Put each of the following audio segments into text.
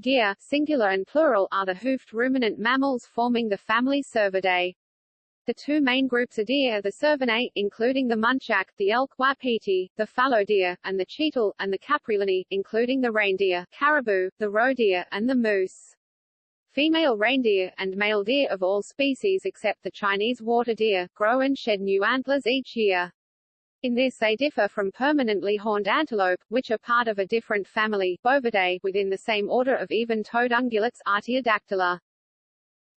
Deer, singular and plural, are the hoofed ruminant mammals forming the family Cervidae. The two main groups are deer, are the Cervinae, including the muntjac, the elk wapiti, the fallow deer, and the chital, and the Capreolinae, including the reindeer, caribou, the roe deer, and the moose. Female reindeer, and male deer of all species except the Chinese water deer, grow and shed new antlers each year. In this they differ from permanently horned antelope, which are part of a different family, Bovidae, within the same order of even-toed ungulates, Artiodactyla.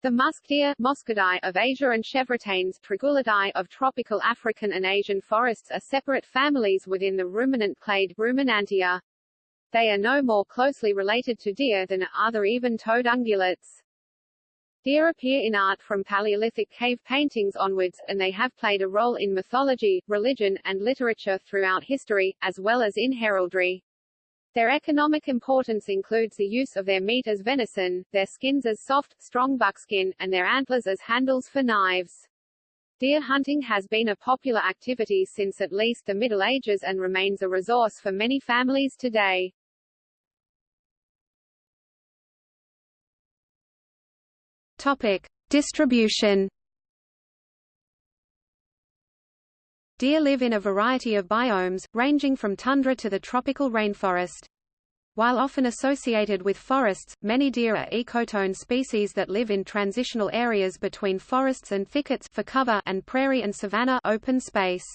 The musk deer Moschidae of Asia and Chevrotains Tragulidae of tropical African and Asian forests are separate families within the ruminant clade Ruminantia. They are no more closely related to deer than are other even-toed ungulates. Deer appear in art from Paleolithic cave paintings onwards, and they have played a role in mythology, religion, and literature throughout history, as well as in heraldry. Their economic importance includes the use of their meat as venison, their skins as soft, strong buckskin, and their antlers as handles for knives. Deer hunting has been a popular activity since at least the Middle Ages and remains a resource for many families today. Topic. Distribution Deer live in a variety of biomes, ranging from tundra to the tropical rainforest. While often associated with forests, many deer are ecotone species that live in transitional areas between forests and thickets for cover and prairie and savanna open space.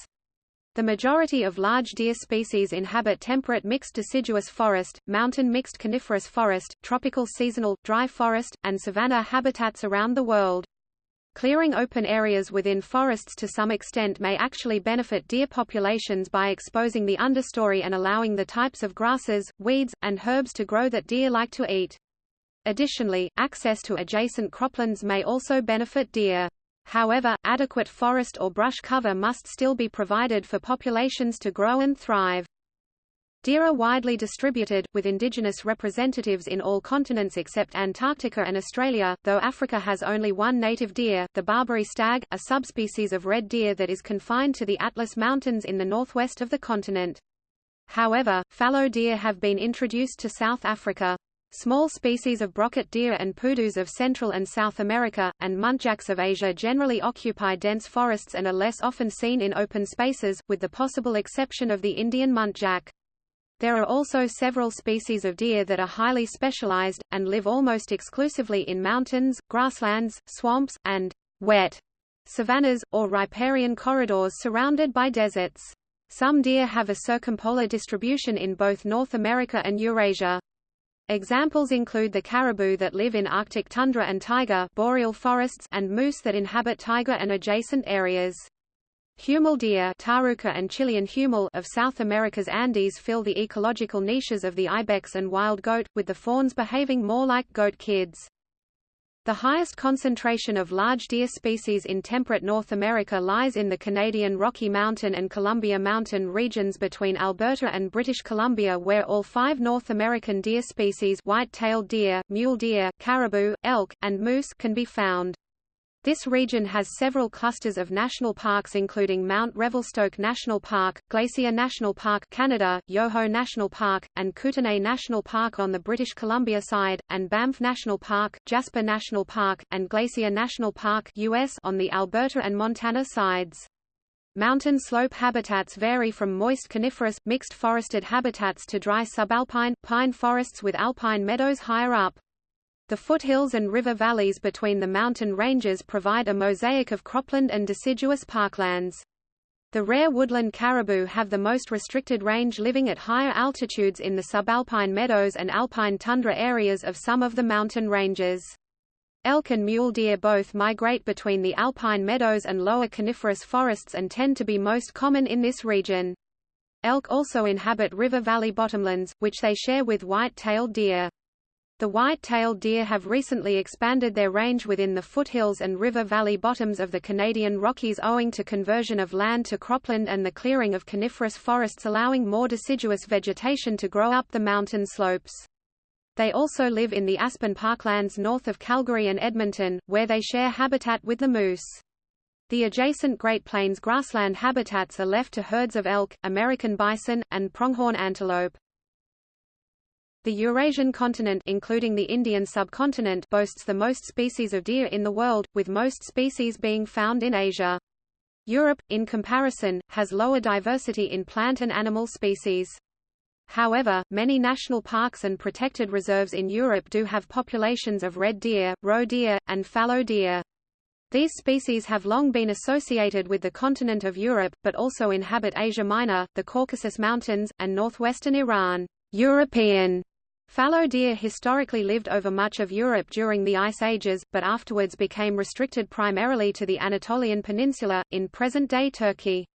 The majority of large deer species inhabit temperate mixed deciduous forest, mountain mixed coniferous forest, tropical seasonal, dry forest, and savanna habitats around the world. Clearing open areas within forests to some extent may actually benefit deer populations by exposing the understory and allowing the types of grasses, weeds, and herbs to grow that deer like to eat. Additionally, access to adjacent croplands may also benefit deer. However, adequate forest or brush cover must still be provided for populations to grow and thrive. Deer are widely distributed, with indigenous representatives in all continents except Antarctica and Australia, though Africa has only one native deer, the Barbary stag, a subspecies of red deer that is confined to the Atlas Mountains in the northwest of the continent. However, fallow deer have been introduced to South Africa. Small species of brocket deer and pudus of Central and South America, and muntjacs of Asia generally occupy dense forests and are less often seen in open spaces, with the possible exception of the Indian muntjac. There are also several species of deer that are highly specialized, and live almost exclusively in mountains, grasslands, swamps, and wet savannas, or riparian corridors surrounded by deserts. Some deer have a circumpolar distribution in both North America and Eurasia. Examples include the caribou that live in Arctic tundra and taiga boreal forests and moose that inhabit taiga and adjacent areas. Huemul deer Taruca and Chilean huemul of South America's Andes fill the ecological niches of the ibex and wild goat, with the fawns behaving more like goat kids. The highest concentration of large deer species in temperate North America lies in the Canadian Rocky Mountain and Columbia Mountain regions between Alberta and British Columbia where all five North American deer species white-tailed deer, mule deer, caribou, elk, and moose can be found. This region has several clusters of national parks including Mount Revelstoke National Park, Glacier National Park Canada, Yoho National Park, and Kootenay National Park on the British Columbia side, and Banff National Park, Jasper National Park, and Glacier National Park US on the Alberta and Montana sides. Mountain slope habitats vary from moist coniferous, mixed forested habitats to dry subalpine, pine forests with alpine meadows higher up. The foothills and river valleys between the mountain ranges provide a mosaic of cropland and deciduous parklands. The rare woodland caribou have the most restricted range living at higher altitudes in the subalpine meadows and alpine tundra areas of some of the mountain ranges. Elk and mule deer both migrate between the alpine meadows and lower coniferous forests and tend to be most common in this region. Elk also inhabit river valley bottomlands, which they share with white-tailed deer. The white-tailed deer have recently expanded their range within the foothills and river valley bottoms of the Canadian Rockies owing to conversion of land to cropland and the clearing of coniferous forests allowing more deciduous vegetation to grow up the mountain slopes. They also live in the aspen parklands north of Calgary and Edmonton, where they share habitat with the moose. The adjacent Great Plains grassland habitats are left to herds of elk, American bison, and pronghorn antelope. The Eurasian continent including the Indian subcontinent boasts the most species of deer in the world, with most species being found in Asia. Europe, in comparison, has lower diversity in plant and animal species. However, many national parks and protected reserves in Europe do have populations of red deer, roe deer, and fallow deer. These species have long been associated with the continent of Europe, but also inhabit Asia Minor, the Caucasus Mountains, and northwestern Iran. European Fallow deer historically lived over much of Europe during the Ice Ages, but afterwards became restricted primarily to the Anatolian Peninsula, in present-day Turkey.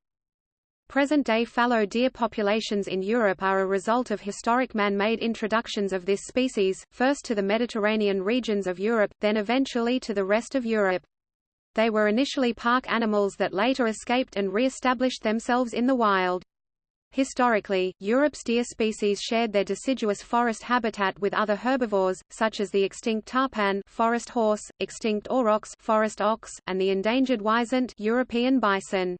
Present-day fallow deer populations in Europe are a result of historic man-made introductions of this species, first to the Mediterranean regions of Europe, then eventually to the rest of Europe. They were initially park animals that later escaped and re-established themselves in the wild. Historically, Europe's deer species shared their deciduous forest habitat with other herbivores, such as the extinct tarpan forest horse, extinct aurochs forest ox, and the endangered wisent European bison.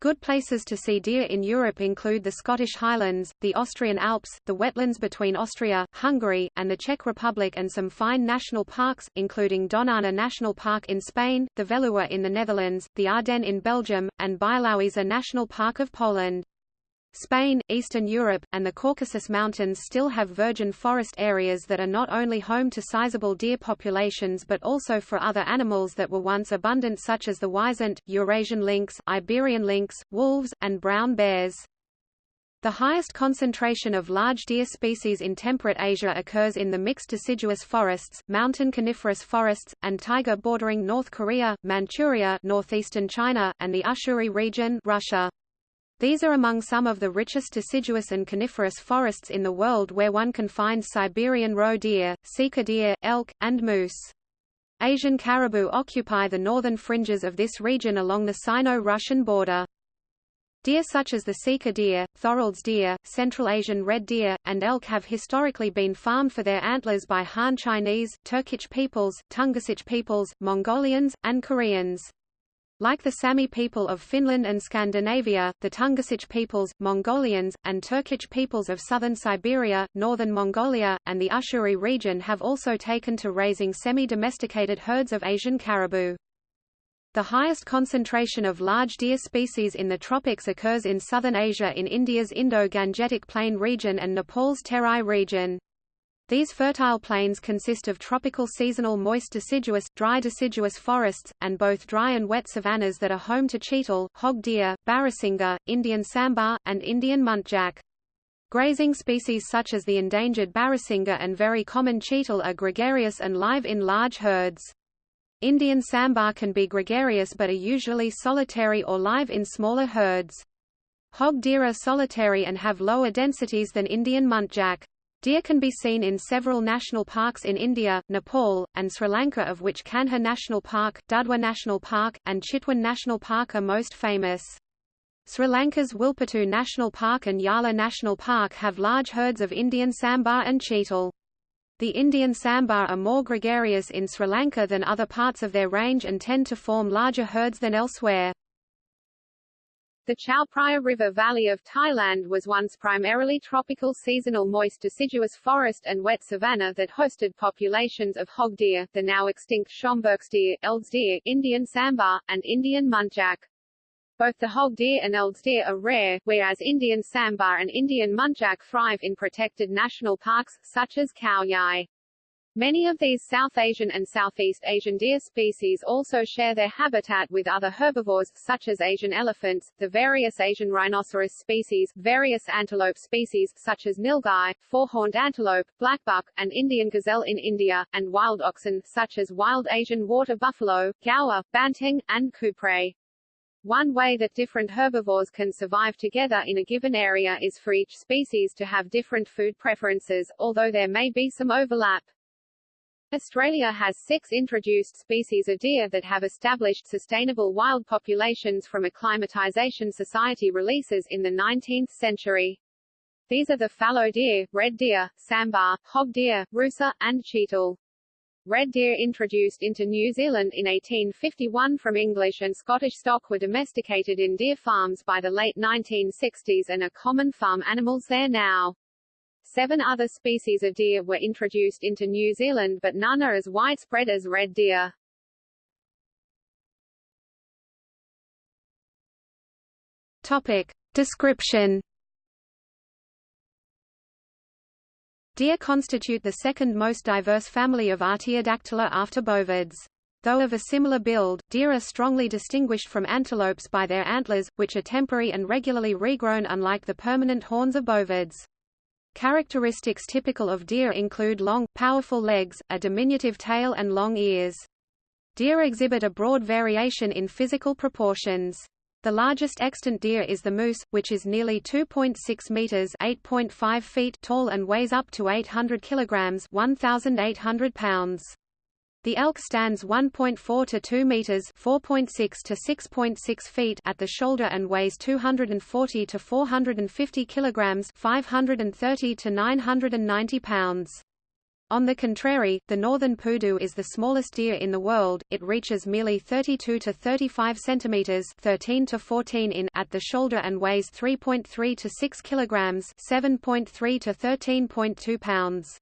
Good places to see deer in Europe include the Scottish Highlands, the Austrian Alps, the wetlands between Austria, Hungary, and the Czech Republic and some fine national parks, including Doñana National Park in Spain, the Veluwe in the Netherlands, the Ardennes in Belgium, and Białowieża National Park of Poland. Spain, Eastern Europe, and the Caucasus Mountains still have virgin forest areas that are not only home to sizable deer populations but also for other animals that were once abundant such as the wisent, Eurasian lynx, Iberian lynx, wolves, and brown bears. The highest concentration of large deer species in temperate Asia occurs in the mixed deciduous forests, mountain coniferous forests, and taiga bordering North Korea, Manchuria northeastern China, and the Ussuri region Russia. These are among some of the richest deciduous and coniferous forests in the world where one can find Siberian roe deer, sika deer, elk, and moose. Asian caribou occupy the northern fringes of this region along the Sino-Russian border. Deer such as the sika deer, Thorold's deer, Central Asian red deer, and elk have historically been farmed for their antlers by Han Chinese, Turkic peoples, Tungusic peoples, Mongolians, and Koreans. Like the Sami people of Finland and Scandinavia, the Tungusic peoples, Mongolians, and Turkic peoples of southern Siberia, northern Mongolia, and the Ussuri region have also taken to raising semi-domesticated herds of Asian caribou. The highest concentration of large deer species in the tropics occurs in southern Asia in India's Indo-Gangetic Plain region and Nepal's Terai region. These fertile plains consist of tropical seasonal moist deciduous, dry deciduous forests, and both dry and wet savannas that are home to chital, hog deer, barasingha, Indian sambar, and Indian muntjac. Grazing species such as the endangered barasingha and very common chital are gregarious and live in large herds. Indian sambar can be gregarious but are usually solitary or live in smaller herds. Hog deer are solitary and have lower densities than Indian muntjac. Deer can be seen in several national parks in India, Nepal, and Sri Lanka of which Kanha National Park, Dudhwa National Park, and Chitwan National Park are most famous. Sri Lanka's Wilpattu National Park and Yala National Park have large herds of Indian sambar and chital. The Indian sambar are more gregarious in Sri Lanka than other parts of their range and tend to form larger herds than elsewhere. The Chao Phraya River Valley of Thailand was once primarily tropical seasonal moist deciduous forest and wet savanna that hosted populations of hog deer, the now extinct Schomburgk's deer, Eld's deer, Indian sambar, and Indian muntjac. Both the hog deer and Eld's deer are rare, whereas Indian sambar and Indian muntjac thrive in protected national parks, such as Khao Yai. Many of these South Asian and Southeast Asian deer species also share their habitat with other herbivores, such as Asian elephants, the various Asian rhinoceros species, various antelope species, such as nilgai, four-horned antelope, blackbuck, and Indian gazelle in India, and wild oxen, such as wild Asian water buffalo, gaur, banteng, and kouprey. One way that different herbivores can survive together in a given area is for each species to have different food preferences, although there may be some overlap. Australia has six introduced species of deer that have established sustainable wild populations from acclimatization society releases in the 19th century. These are the fallow deer, red deer, sambar, hog deer, rusa, and chital. Red deer introduced into New Zealand in 1851 from English and Scottish stock were domesticated in deer farms by the late 1960s and are common farm animals there now. Seven other species of deer were introduced into New Zealand but none are as widespread as red deer. Topic. Description Deer constitute the second most diverse family of Artiodactyla after bovids. Though of a similar build, deer are strongly distinguished from antelopes by their antlers, which are temporary and regularly regrown unlike the permanent horns of bovids. Characteristics typical of deer include long, powerful legs, a diminutive tail and long ears. Deer exhibit a broad variation in physical proportions. The largest extant deer is the moose, which is nearly 2.6 meters (8.5 feet) tall and weighs up to 800 kilograms (1,800 pounds). The elk stands 1.4 to 2 meters (4.6 to 6.6 feet) at the shoulder and weighs 240 to 450 kilograms (530 to 990 pounds). On the contrary, the northern pudu is the smallest deer in the world. It reaches merely 32 to 35 centimeters (13 to 14 in) at the shoulder and weighs 3.3 to 6 kilograms (7.3 to 13.2 pounds).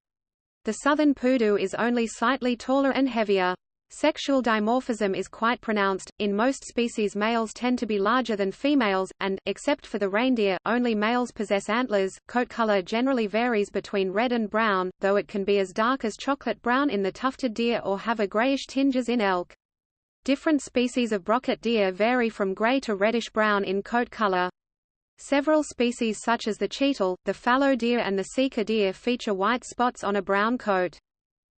The southern pudu is only slightly taller and heavier. Sexual dimorphism is quite pronounced. In most species males tend to be larger than females, and, except for the reindeer, only males possess antlers. Coat color generally varies between red and brown, though it can be as dark as chocolate brown in the tufted deer or have a grayish tinges in elk. Different species of brocket deer vary from gray to reddish-brown in coat color. Several species such as the chital, the fallow deer and the sika deer feature white spots on a brown coat.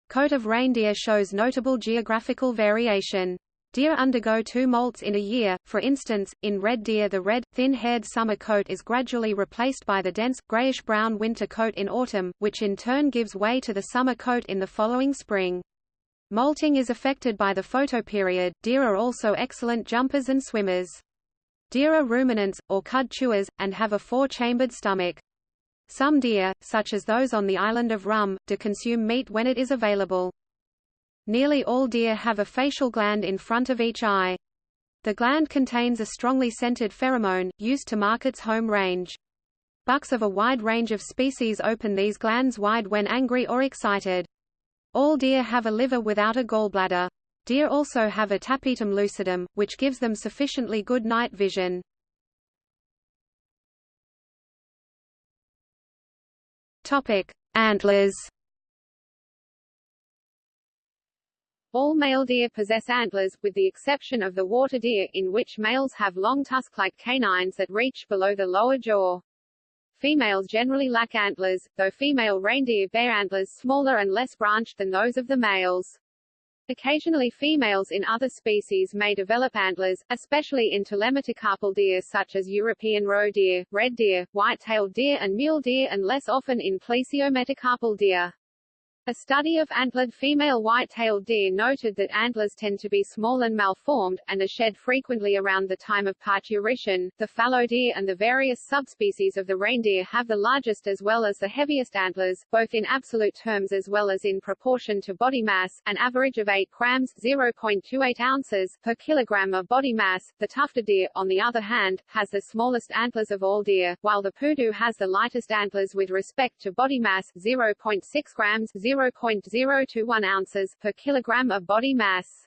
Coat of reindeer shows notable geographical variation. Deer undergo two molts in a year, for instance, in red deer the red, thin-haired summer coat is gradually replaced by the dense, grayish-brown winter coat in autumn, which in turn gives way to the summer coat in the following spring. Molting is affected by the photoperiod. Deer are also excellent jumpers and swimmers. Deer are ruminants, or cud chewers, and have a four-chambered stomach. Some deer, such as those on the island of Rum, do consume meat when it is available. Nearly all deer have a facial gland in front of each eye. The gland contains a strongly scented pheromone, used to mark its home range. Bucks of a wide range of species open these glands wide when angry or excited. All deer have a liver without a gallbladder. Deer also have a tapetum lucidum, which gives them sufficiently good night vision. Topic: Antlers. All male deer possess antlers, with the exception of the water deer, in which males have long tusk-like canines that reach below the lower jaw. Females generally lack antlers, though female reindeer bear antlers smaller and less branched than those of the males. Occasionally females in other species may develop antlers, especially in telemetacarpal deer such as European roe deer, red deer, white-tailed deer and mule deer and less often in plesiometacarpal deer. A study of antlered female white-tailed deer noted that antlers tend to be small and malformed, and are shed frequently around the time of parturition. The fallow deer and the various subspecies of the reindeer have the largest as well as the heaviest antlers, both in absolute terms as well as in proportion to body mass, an average of 8 grams 0.28 ounces per kilogram of body mass. The tufted deer, on the other hand, has the smallest antlers of all deer, while the pudu has the lightest antlers with respect to body mass 0.6 grams 0.021 ounces per kilogram of body mass.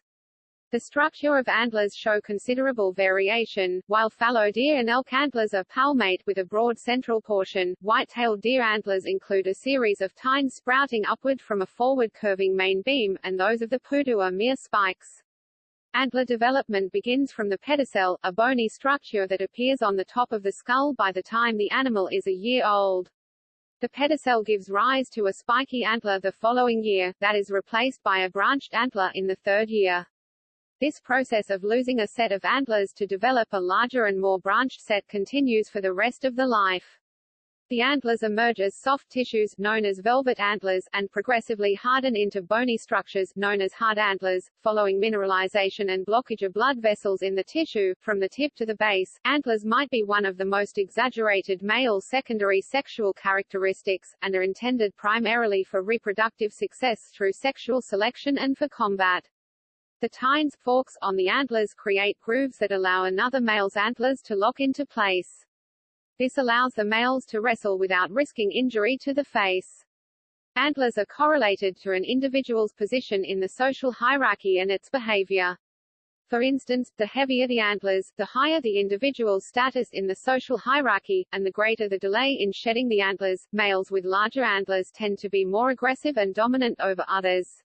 The structure of antlers show considerable variation, while fallow deer and elk antlers are palmate with a broad central portion, white-tailed deer antlers include a series of tines sprouting upward from a forward curving main beam, and those of the pudu are mere spikes. Antler development begins from the pedicel, a bony structure that appears on the top of the skull by the time the animal is a year old. The pedicel gives rise to a spiky antler the following year, that is replaced by a branched antler in the third year. This process of losing a set of antlers to develop a larger and more branched set continues for the rest of the life. The antlers emerge as soft tissues known as velvet antlers, and progressively harden into bony structures known as hard antlers, following mineralization and blockage of blood vessels in the tissue. From the tip to the base, antlers might be one of the most exaggerated male secondary sexual characteristics, and are intended primarily for reproductive success through sexual selection and for combat. The tines forks on the antlers create grooves that allow another male's antlers to lock into place. This allows the males to wrestle without risking injury to the face. Antlers are correlated to an individual's position in the social hierarchy and its behavior. For instance, the heavier the antlers, the higher the individual's status in the social hierarchy, and the greater the delay in shedding the antlers. Males with larger antlers tend to be more aggressive and dominant over others.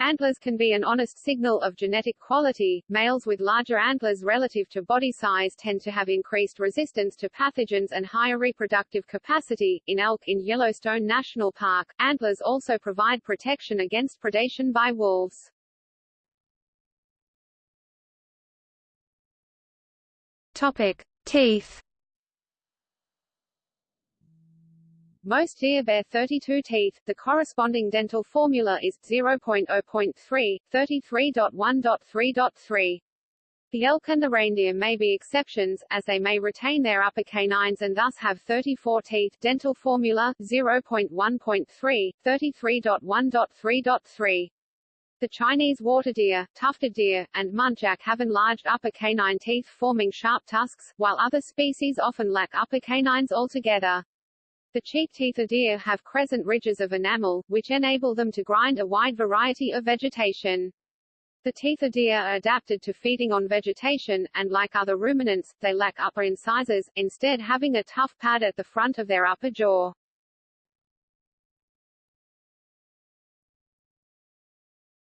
Antlers can be an honest signal of genetic quality. Males with larger antlers relative to body size tend to have increased resistance to pathogens and higher reproductive capacity. In elk in Yellowstone National Park, antlers also provide protection against predation by wolves. Topic: Teeth. Most deer bear 32 teeth. The corresponding dental formula is 0.0.3, 33.1.3.3. The elk and the reindeer may be exceptions, as they may retain their upper canines and thus have 34 teeth. Dental formula 0.1.3, 33.1.3.3. The Chinese water deer, tufted deer, and muntjac have enlarged upper canine teeth forming sharp tusks, while other species often lack upper canines altogether. The cheek teeth of deer have crescent ridges of enamel, which enable them to grind a wide variety of vegetation. The teeth of deer are adapted to feeding on vegetation, and like other ruminants, they lack upper incisors, instead having a tough pad at the front of their upper jaw.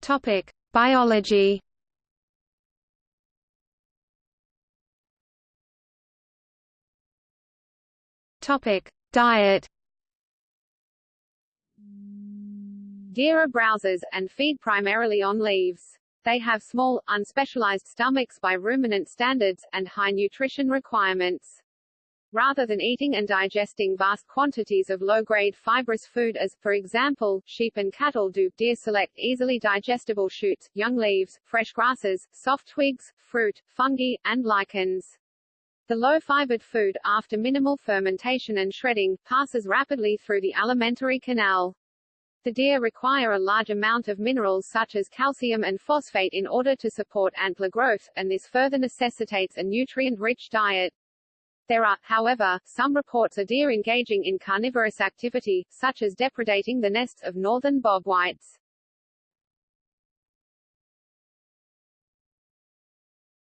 Topic: Biology. Topic: Diet. Deer are browsers, and feed primarily on leaves. They have small, unspecialized stomachs by ruminant standards, and high nutrition requirements. Rather than eating and digesting vast quantities of low-grade fibrous food as, for example, sheep and cattle do, deer select easily digestible shoots, young leaves, fresh grasses, soft twigs, fruit, fungi, and lichens. The low-fibered food, after minimal fermentation and shredding, passes rapidly through the alimentary canal. The deer require a large amount of minerals such as calcium and phosphate in order to support antler growth, and this further necessitates a nutrient-rich diet. There are, however, some reports of deer engaging in carnivorous activity, such as depredating the nests of northern bobwhites.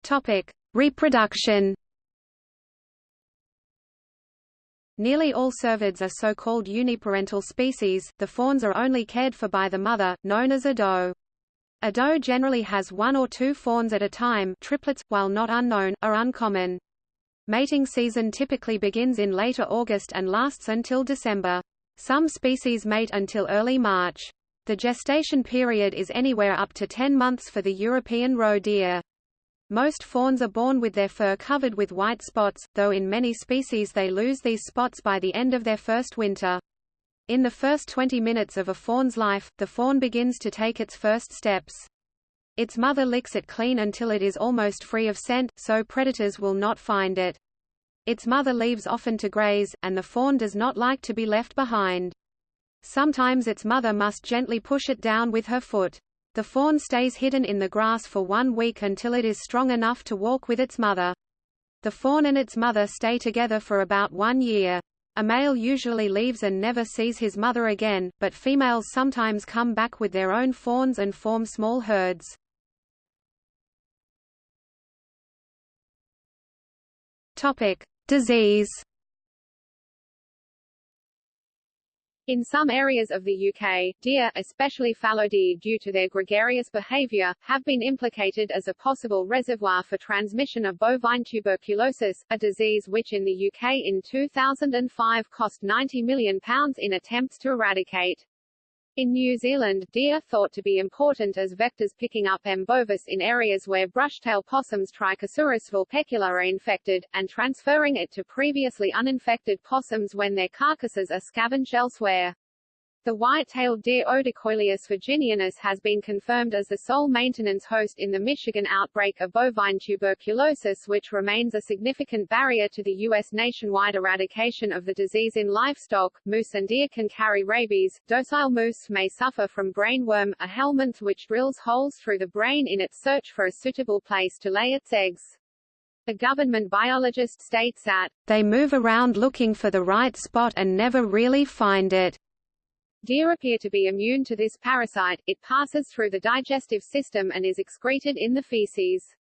Topic: Reproduction. Nearly all cervids are so-called uniparental species, the fawns are only cared for by the mother, known as a doe. A doe generally has one or two fawns at a time triplets, while not unknown, are uncommon. Mating season typically begins in later August and lasts until December. Some species mate until early March. The gestation period is anywhere up to 10 months for the European roe deer. Most fawns are born with their fur covered with white spots, though in many species they lose these spots by the end of their first winter. In the first 20 minutes of a fawn's life, the fawn begins to take its first steps. Its mother licks it clean until it is almost free of scent, so predators will not find it. Its mother leaves often to graze, and the fawn does not like to be left behind. Sometimes its mother must gently push it down with her foot. The fawn stays hidden in the grass for one week until it is strong enough to walk with its mother. The fawn and its mother stay together for about one year. A male usually leaves and never sees his mother again, but females sometimes come back with their own fawns and form small herds. Topic: Disease. In some areas of the UK, deer, especially fallow deer due to their gregarious behaviour, have been implicated as a possible reservoir for transmission of bovine tuberculosis, a disease which in the UK in 2005 cost £90 million in attempts to eradicate. In New Zealand, deer are thought to be important as vectors picking up M. bovis in areas where brushtail possums Trichosurus vulpecula are infected, and transferring it to previously uninfected possums when their carcasses are scavenged elsewhere. The white-tailed deer Odocoileus virginianus has been confirmed as the sole maintenance host in the Michigan outbreak of bovine tuberculosis which remains a significant barrier to the U.S. nationwide eradication of the disease in livestock. Moose and deer can carry rabies. Docile moose may suffer from brainworm, a helminth which drills holes through the brain in its search for a suitable place to lay its eggs. A government biologist states that, "...they move around looking for the right spot and never really find it." Deer appear to be immune to this parasite, it passes through the digestive system and is excreted in the feces.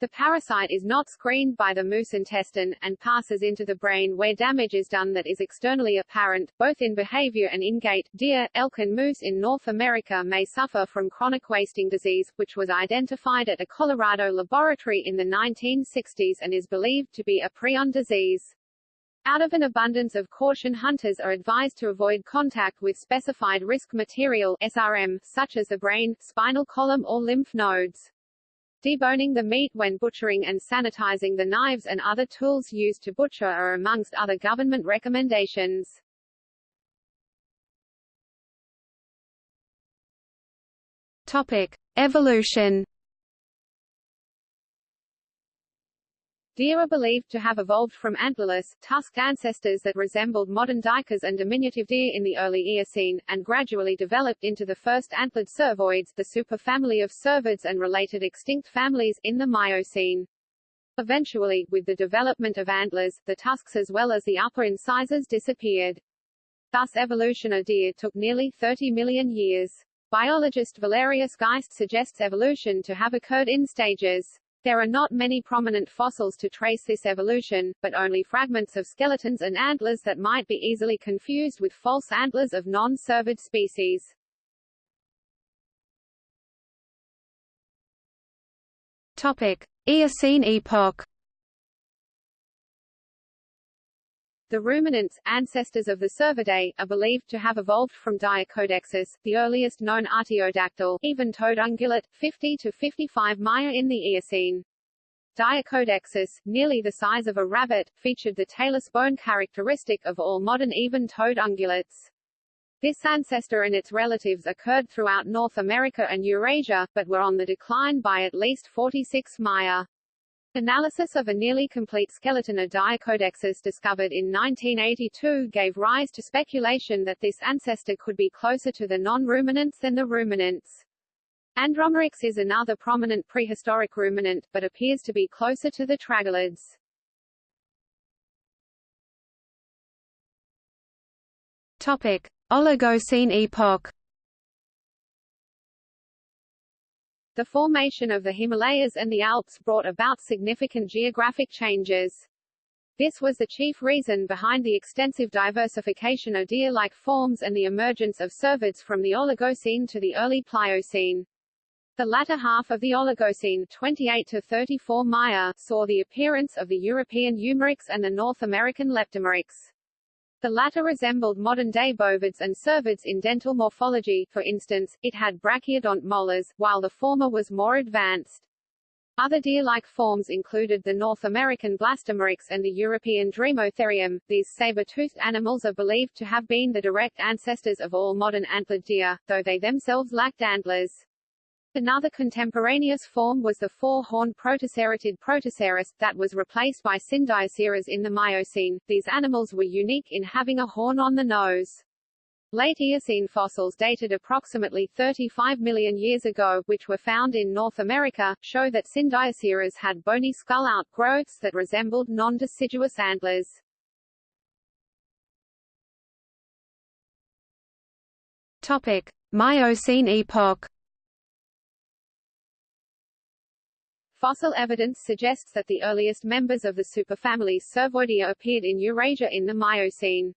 The parasite is not screened by the moose intestine, and passes into the brain where damage is done that is externally apparent, both in behavior and in gait. Deer, elk and moose in North America may suffer from chronic wasting disease, which was identified at a Colorado laboratory in the 1960s and is believed to be a prion disease. Out of an abundance of caution hunters are advised to avoid contact with specified risk material SRM, such as the brain, spinal column or lymph nodes. Deboning the meat when butchering and sanitizing the knives and other tools used to butcher are amongst other government recommendations. Topic: Evolution Deer are believed to have evolved from antlerless, tusked ancestors that resembled modern duikers and diminutive deer in the early Eocene, and gradually developed into the first antlered cervoids, the superfamily of cervids and related extinct families, in the Miocene. Eventually, with the development of antlers, the tusks as well as the upper incisors disappeared. Thus evolution of deer took nearly 30 million years. Biologist Valerius Geist suggests evolution to have occurred in stages. There are not many prominent fossils to trace this evolution, but only fragments of skeletons and antlers that might be easily confused with false antlers of non-cervid species. Topic: Eocene epoch. The ruminants, ancestors of the Cervidae, are believed to have evolved from Diacodexis, the earliest known artiodactyl, even-toed ungulate, 50 to 55 Maya in the Eocene. Diacodexis, nearly the size of a rabbit, featured the tailless bone characteristic of all modern even-toed ungulates. This ancestor and its relatives occurred throughout North America and Eurasia, but were on the decline by at least 46 Maya. Analysis of a nearly complete skeleton of Diacodexis discovered in 1982 gave rise to speculation that this ancestor could be closer to the non-ruminants than the ruminants. Andromeryx is another prominent prehistoric ruminant, but appears to be closer to the tragulids. Topic: Oligocene epoch. The formation of the Himalayas and the Alps brought about significant geographic changes. This was the chief reason behind the extensive diversification of deer-like forms and the emergence of cervids from the Oligocene to the early Pliocene. The latter half of the Oligocene 28 to 34 Maya saw the appearance of the European Eumeryx and the North American Leptomeryx. The latter resembled modern-day bovids and cervids in dental morphology, for instance, it had brachyodont molars, while the former was more advanced. Other deer-like forms included the North American Blastomeryx and the European Dremotherium. These saber-toothed animals are believed to have been the direct ancestors of all modern antlered deer, though they themselves lacked antlers. Another contemporaneous form was the four-horned protoceratid Protoceras, that was replaced by Syndyoceras in the Miocene. These animals were unique in having a horn on the nose. Late Eocene fossils dated approximately 35 million years ago, which were found in North America, show that Syndyoceras had bony skull outgrowths that resembled non-deciduous antlers. Topic: Miocene epoch. Fossil evidence suggests that the earliest members of the superfamily Cervoidea appeared in Eurasia in the Miocene.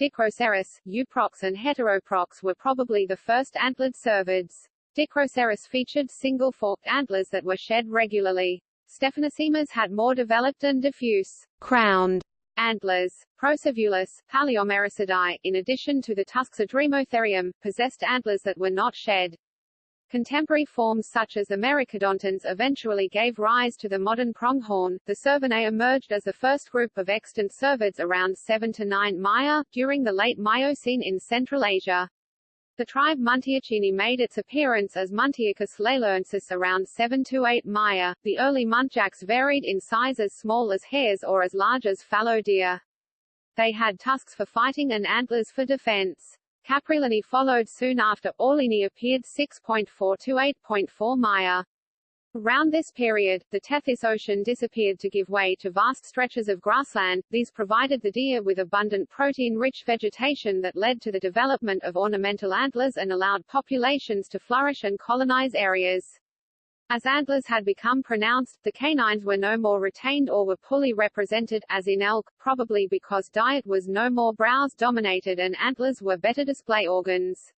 Dicroceras, Euprox and Heteroprox were probably the first antlered cervids. Dicroceras featured single-forked antlers that were shed regularly. Stephanocemas had more developed and diffuse, crowned antlers. Procervulus, Palaeomericidae, in addition to the tusks of Dremotherium, possessed antlers that were not shed. Contemporary forms such as Americadontans eventually gave rise to the modern pronghorn. The Cervinae emerged as the first group of extant cervids around 7 to 9 Maya, during the late Miocene in Central Asia. The tribe Muntiacini made its appearance as Muntiacus leilaoensis around 7 to 8 Maya. The early muntjacs varied in size as small as hares or as large as fallow deer. They had tusks for fighting and antlers for defense. Capreolini followed soon after. Orlini appeared 6.4 to 8.4 Maya. Around this period, the Tethys Ocean disappeared to give way to vast stretches of grassland. These provided the deer with abundant protein-rich vegetation that led to the development of ornamental antlers and allowed populations to flourish and colonize areas. As antlers had become pronounced, the canines were no more retained or were poorly represented, as in elk, probably because diet was no more browse-dominated and antlers were better display organs.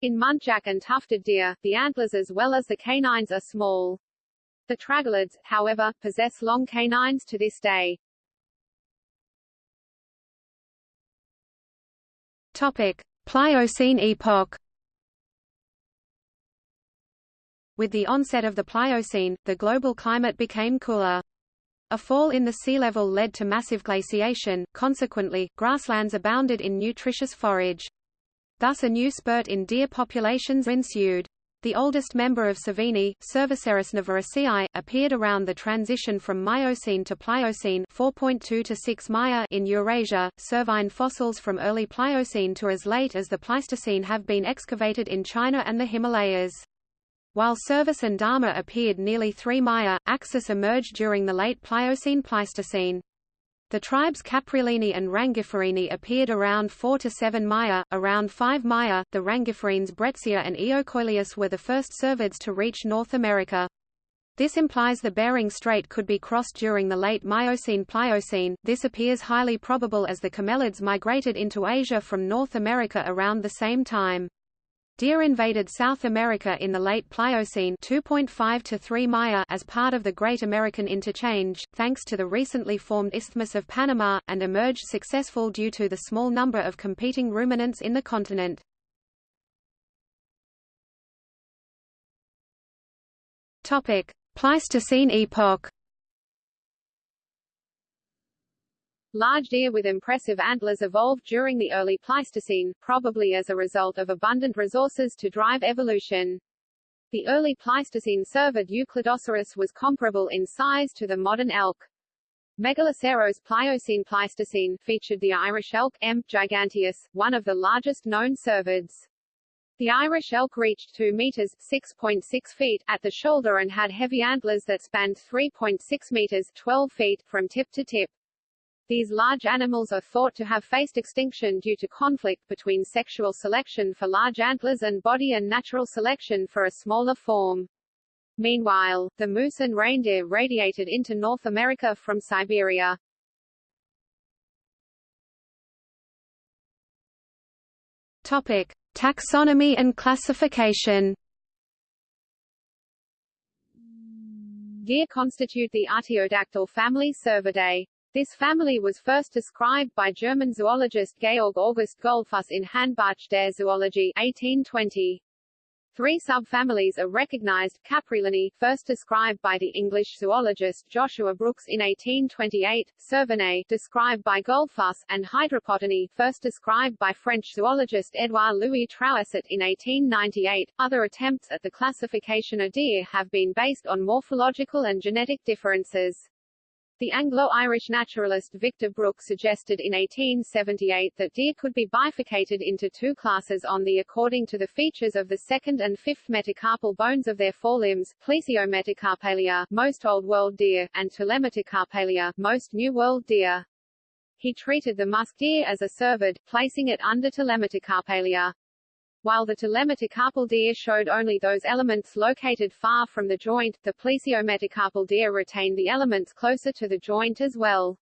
In muntjac and tufted deer, the antlers as well as the canines are small. The tragulids, however, possess long canines to this day. Topic: Pliocene epoch. With the onset of the Pliocene, the global climate became cooler. A fall in the sea level led to massive glaciation, consequently, grasslands abounded in nutritious forage. Thus a new spurt in deer populations ensued. The oldest member of Cervini, Cervocerus novorossiae, appeared around the transition from Miocene to Pliocene 4.2 to 6 Maya in Eurasia. Cervine fossils from early Pliocene to as late as the Pleistocene have been excavated in China and the Himalayas. While Cervus and Dama appeared nearly 3 Maya, Axis emerged during the late Pliocene-Pleistocene. The tribes Capreolini and Rangiferini appeared around 4 to 7 Maya. Around 5 Maya, the Rangiferines Bretzia and Eocoileus were the first cervids to reach North America. This implies the Bering Strait could be crossed during the late Miocene-Pliocene. This appears highly probable as the camelids migrated into Asia from North America around the same time. Deer invaded South America in the late Pliocene 2.5 to 3 Maya as part of the Great American Interchange, thanks to the recently formed Isthmus of Panama, and emerged successful due to the small number of competing ruminants in the continent. Topic: Pleistocene epoch. Large deer with impressive antlers evolved during the early Pleistocene, probably as a result of abundant resources to drive evolution. The early Pleistocene cervid Eucladoceros was comparable in size to the modern elk. Megaloceros Pliocene Pleistocene featured the Irish elk M. giganteus, one of the largest known cervids. The Irish elk reached 2 meters (6.6 feet) at the shoulder and had heavy antlers that spanned 3.6 meters (12 feet) from tip to tip. These large animals are thought to have faced extinction due to conflict between sexual selection for large antlers and body and natural selection for a smaller form. Meanwhile, the moose and reindeer radiated into North America from Siberia. Topic: Taxonomy and classification. Deer constitute the Artiodactyl family Cervidae. This family was first described by German zoologist Georg August Goldfuss in Handbuch der Zoologie 1820. Three subfamilies are recognized, Capreolini, first described by the English zoologist Joshua Brookes in 1828, Cervinae, described by Goldfuss, and Hydropodini, first described by French zoologist Edouard Louis Trouessart in 1898. Other attempts at the classification of deer have been based on morphological and genetic differences. The Anglo-Irish naturalist Victor Brooke suggested in 1878 that deer could be bifurcated into two classes on the according to the features of the second and fifth metacarpal bones of their forelimbs, plesiometacarpalia, most Old World deer, and telemetacarpalia, most New World deer. He treated the musk deer as a cervid, placing it under telemetacarpalia. While the telemetacarpal deer showed only those elements located far from the joint, the plesiometacarpal deer retained the elements closer to the joint as well.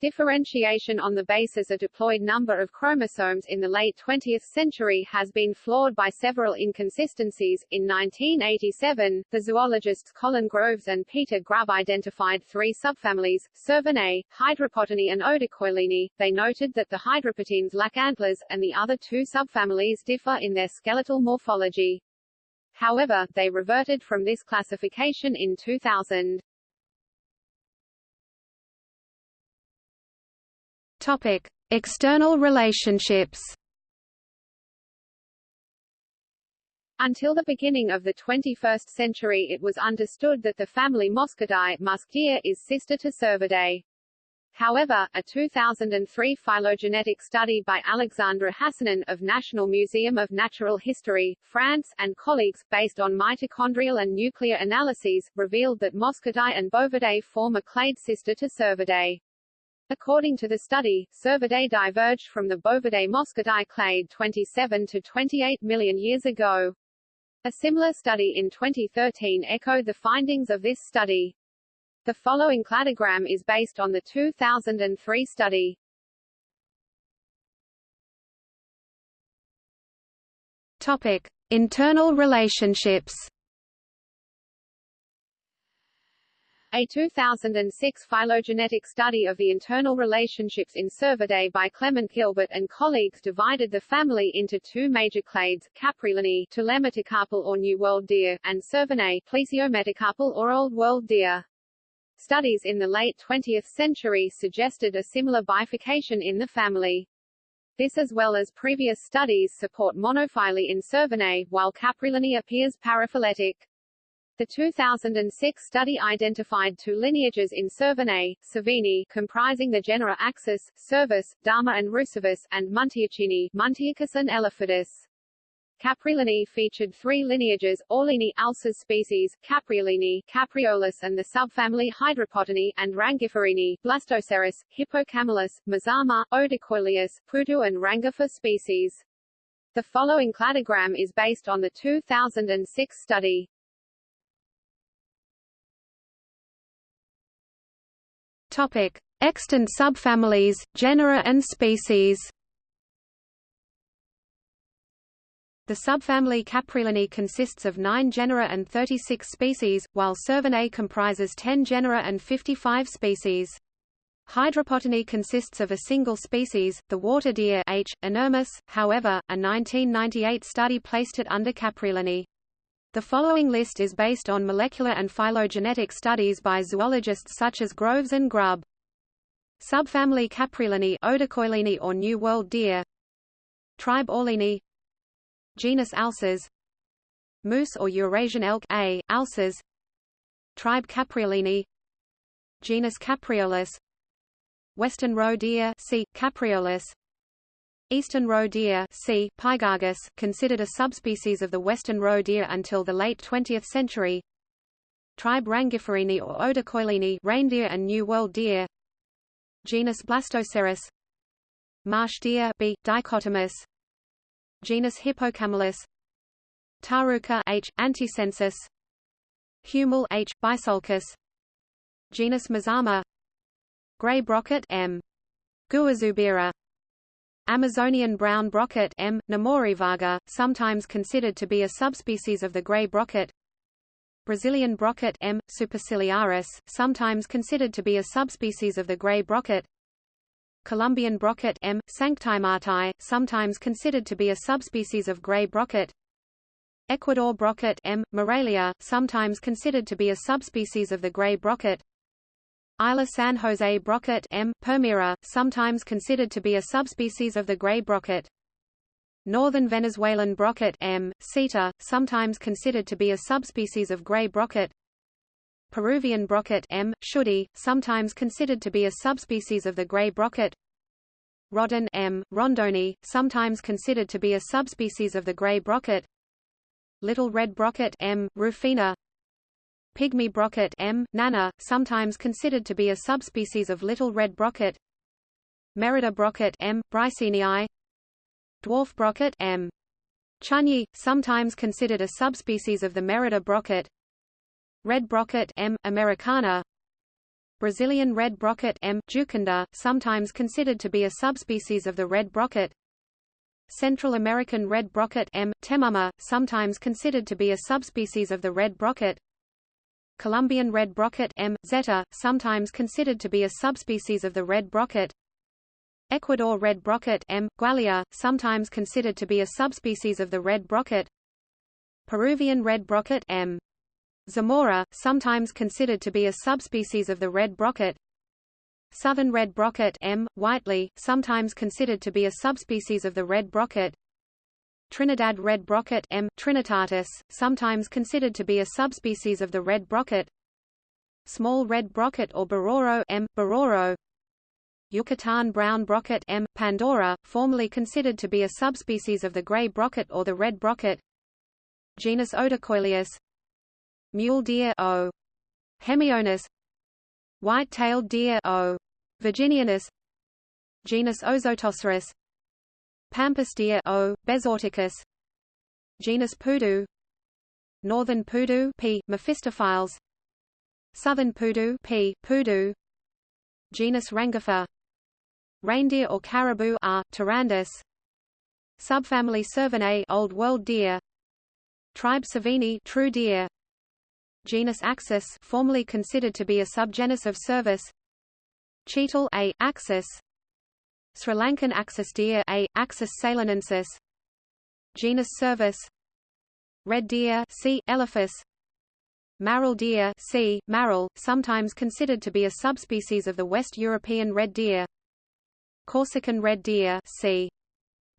Differentiation on the basis of diploid number of chromosomes in the late 20th century has been flawed by several inconsistencies. In 1987, the zoologists Colin Groves and Peter Grubb identified three subfamilies, Cervinae, Hydropodini and Odocoilini. They noted that the hydropodines lack antlers, and the other two subfamilies differ in their skeletal morphology. However, they reverted from this classification in 2000. Topic: External relationships. Until the beginning of the 21st century it was understood that the family Moschidae musk deer is sister to Cervidae. However, a 2003 phylogenetic study by Alexandra Hassanin of National Museum of Natural History, France, and colleagues, based on mitochondrial and nuclear analyses, revealed that Moschidae and Bovidae form a clade sister to Cervidae. According to the study, Cervidae diverged from the Bovidae-Moschidae clade 27 to 28 million years ago. A similar study in 2013 echoed the findings of this study. The following cladogram is based on the 2003 study. Topic: Internal relationships. A 2006 phylogenetic study of the internal relationships in Cervidae by Clement Gilbert and colleagues divided the family into two major clades, Capreolinae telemetacarpal or New World deer, and Cervinae plesiometacarpal or Old World deer. Studies in the late 20th century suggested a similar bifurcation in the family. This as well as previous studies support monophyly in Cervinae, while Capreolinae appears paraphyletic. The 2006 study identified two lineages in Cervinae, Cervini, comprising the genera Axis, Cervus, Dama and Rucervus, and Muntiacini, Muntiacus and Elaphodus. Capreolinae featured three lineages, Orlini Alces species, Capreolini, Capreolus and the subfamily Hydropotini, and Rangiferini, Blastocerus, Hippocamelus, Mazama, Odocoileus, Pudu and Rangifer species. The following cladogram is based on the 2006 study. Topic: Extant subfamilies, genera and species. The subfamily Capreolinae consists of 9 genera and 36 species, while Cervinae comprises 10 genera and 55 species. Hydropotini consists of a single species, the water deer H. inermis, however, a 1998 study placed it under Capreolinae. The following list is based on molecular and phylogenetic studies by zoologists such as Groves and Grubb. Subfamily Capreolinae Odocoilini or New World deer Tribe Orlini Genus Alces Moose or Eurasian elk A. Alces Tribe Capreolini Genus Capreolus Western roe deer C. Capreolus Eastern roe deer C. Pygargus, considered a subspecies of the western roe deer until the late 20th century Tribe Rangiferini or Odocoilini reindeer and New World deer Genus Blastocerus Marsh deer B. dichotomus Genus Hippocamelus Taruca H. antisensis Huemul H. bisulcus Genus Mazama Gray brocket M. Guazubira Amazonian brown brocket M. nemorivaga, sometimes considered to be a subspecies of the gray brocket Brazilian brocket M. superciliaris, sometimes considered to be a subspecies of the gray brocket Colombian brocket M. sanctimati, sometimes considered to be a subspecies of gray brocket. Ecuador brocket M. moralia, sometimes considered to be a subspecies of the gray brocket. Isla San Jose brocket M. permira, sometimes considered to be a subspecies of the gray brocket. Northern Venezuelan brocket M. ceta, sometimes considered to be a subspecies of gray brocket. Peruvian brocket M. tschudii, sometimes considered to be a subspecies of the gray brocket. Rodden M. rondoni, sometimes considered to be a subspecies of the gray brocket. Little red brocket M. rufina. Pygmy brocket M. nana, sometimes considered to be a subspecies of little red brocket. Merida brocket M. bricenii. Dwarf brocket M. chunyi, sometimes considered a subspecies of the Merida brocket. Red brocket M. americana Brazilian red brocket M. jucunda, sometimes considered to be a subspecies of the red brocket Central American red brocket M. temama, sometimes considered to be a subspecies of the red brocket Colombian red brocket M. zeta, sometimes considered to be a subspecies of the red brocket Ecuador red brocket M. gualia, sometimes considered to be a subspecies of the red brocket Peruvian red brocket M. Zamora, sometimes considered to be a subspecies of the red brocket. Southern red brocket M. whiteley, sometimes considered to be a subspecies of the red brocket. Trinidad red brocket M. trinitatis, sometimes considered to be a subspecies of the red brocket. Small red brocket or bororo M. bororo. Yucatan brown brocket M. pandora, formerly considered to be a subspecies of the gray brocket or the red brocket. Genus Odocoileus. Mule deer O. Hemionus. White-tailed deer O. virginianus. Genus Ozotoceros. Pampas deer O. bezoarticus. Genus Pudu. Northern Pudu P. Mephistophiles. Southern Pudu P. Pudu. Genus Rangifer Reindeer or caribou are tarandus. Subfamily Cervinae Old World deer. Tribe Cervini True deer. Genus Axis formerly considered to be a subgenus of Cervus. Chital A. Axis. Sri Lankan axis deer A. Axis ceylonensis. Genus Cervus. Red deer C. elaphus. Marral deer C. Marral, sometimes considered to be a subspecies of the West European red deer. Corsican red deer c.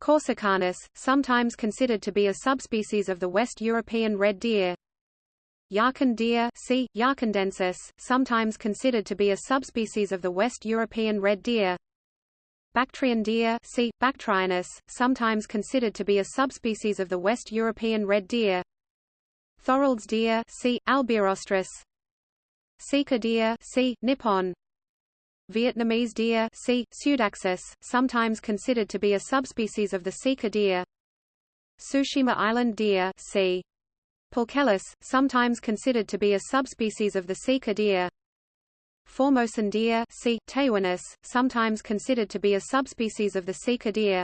Corsicanus, sometimes considered to be a subspecies of the West European red deer. Yarkand deer c. Yarkandensis, sometimes considered to be a subspecies of the West European red deer. Bactrian deer c. Bactrianus, sometimes considered to be a subspecies of the West European red deer. Thorold's deer c. albirostris Sika deer c. Nippon. Vietnamese deer C. Pseudaxis, sometimes considered to be a subspecies of the sika deer. Tsushima Island deer C. Pulchellus, sometimes considered to be a subspecies of the sika deer. Formosan deer C. Taiwanus, sometimes considered to be a subspecies of the sika deer.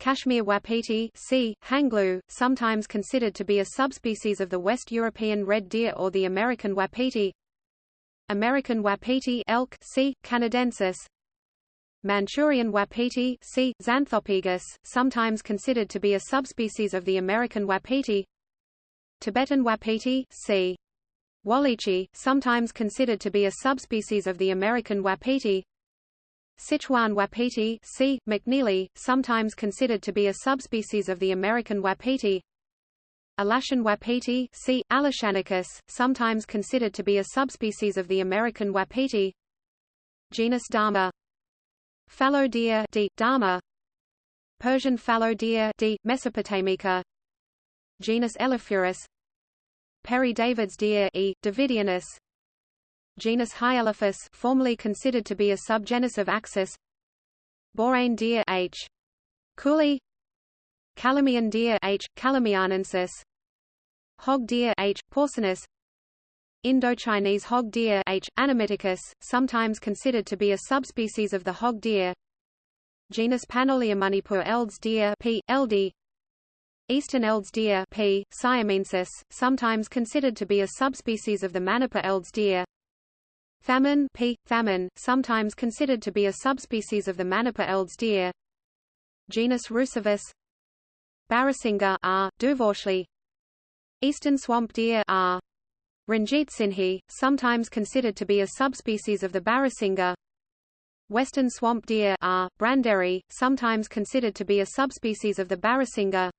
Kashmir wapiti C. Hanglu, sometimes considered to be a subspecies of the West European red deer or the American wapiti. American wapiti elk C. canadensis Manchurian wapiti C. xanthopygus, sometimes considered to be a subspecies of the American wapiti Tibetan wapiti C. Wallichii, sometimes considered to be a subspecies of the American wapiti Sichuan wapiti C. macneilli, sometimes considered to be a subspecies of the American wapiti Alashan wapiti C. Alashanicus, sometimes considered to be a subspecies of the American wapiti Genus Dama Fallow deer D. Dama Persian fallow deer D. Mesopotamica Genus Elaphurus Père David's deer E. Davidianus Genus Hyelaphus formerly considered to be a subgenus of Axis Borain deer H. kuhlii Calamian deer H. calamianensis Hog deer H. porcinus Indochinese hog deer H. annamiticus, sometimes considered to be a subspecies of the hog deer Genus Panoleomanipur elds deer P. eldi Eastern elds deer P. siamensis, sometimes considered to be a subspecies of the Manipur elds deer Thaman P. thaman, sometimes considered to be a subspecies of the Manipur elds deer Genus Rucervus Barasingha R. duvaucelii Eastern swamp deer R. Ranjitsinhi, sometimes considered to be a subspecies of the Barasingha Western swamp deer R. branderi, sometimes considered to be a subspecies of the Barasingha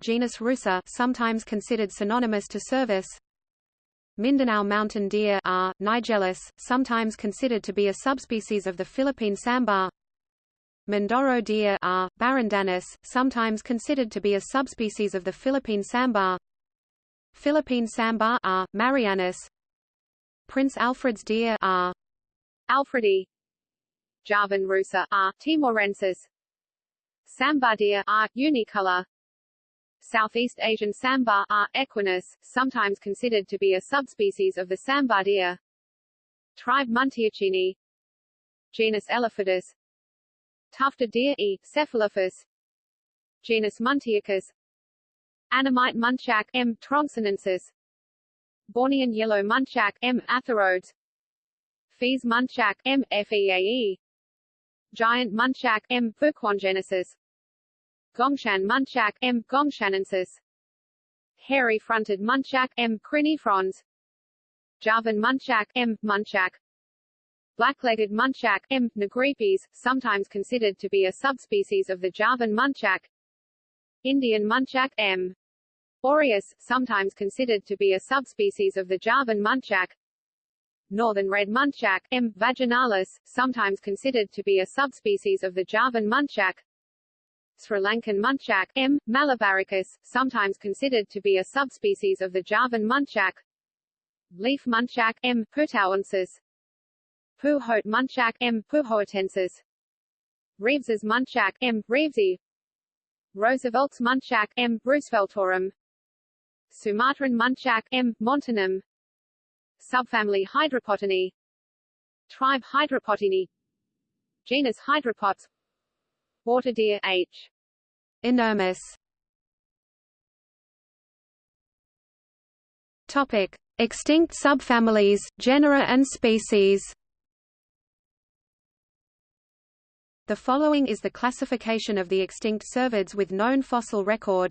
Genus Rusa sometimes considered synonymous to Cervus Mindanao mountain deer R. nigellus, sometimes considered to be a subspecies of the Philippine sambar Mindoro deer R. barandanus, sometimes considered to be a subspecies of the Philippine sambar. Philippine sambar R. marianus. Prince Alfred's deer R. alfredi. Javan rusa R. timorensis. Sambar deer R. unicolor. Southeast Asian sambar R. equinus, sometimes considered to be a subspecies of the sambar deer. Tribe Muntiacini. Genus Elaphodus Tufted deer E. cephalophus Genus Muntiacus Annamite muntjac M. truongsonensis Bornean yellow muntjac M. atherodes Fees muntjac M. feae Giant muntjac M. vuquangensis Gongshan Muntjac, M. gongshanensis Hairy-fronted Muntjac, M. crinifrons Javan Muntjac, M. muntjak Black-legged Muntjac, M. nigripes, sometimes considered to be a subspecies of the Javan Muntjac Indian Muntjac, M. aureus, sometimes considered to be a subspecies of the Javan Muntjac Northern red muntjac, M. vaginalis, sometimes considered to be a subspecies of the Javan muntjac. Sri Lankan muntjac M. malabaricus, sometimes considered to be a subspecies of the Javan muntjac. Leaf muntjac M. putauensis. Puhot muntjac M. puhoatensis. Reeves's muntjac M. reevesi. Roosevelt's muntjac M. rooseveltorum. Sumatran muntjac M. montanum. Subfamily Hydropotini Tribe Hydropotini Genus Hydropotes Water deer H. Inermis Topic: Extinct subfamilies, genera and species. The following is the classification of the extinct cervids with known fossil record.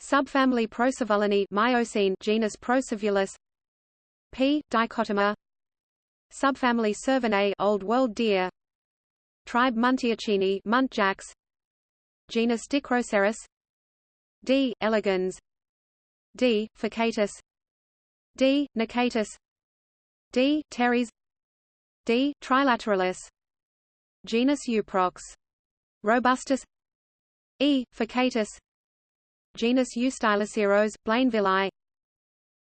Subfamily Procervulini Miocene genus Procervulus P. dichotoma Subfamily Cervinae Old World deer Tribe Muntiacini Muntjacs Genus Dicroceras D. elegans D. ficcatus D. nicatus D. teres D. trilateralis Genus Euprox robustus E. ficcatus Genus Eustyloceros Blainvillei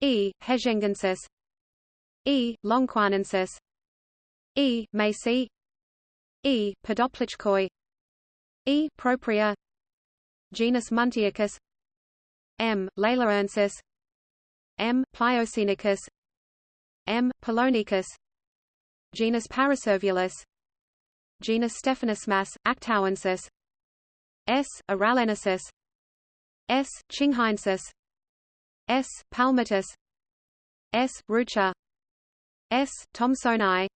E. hezhengensis E. longquanensis E. macy E. podoplichkoi E. propria Genus Muntiacus M. leilaoensis M. pliocenicus M. polonicus Genus Paracervulus Genus Stephanocemas, actauensis S. aralensis S. chinghiensis S. palmatus S. rucha S. thomsoni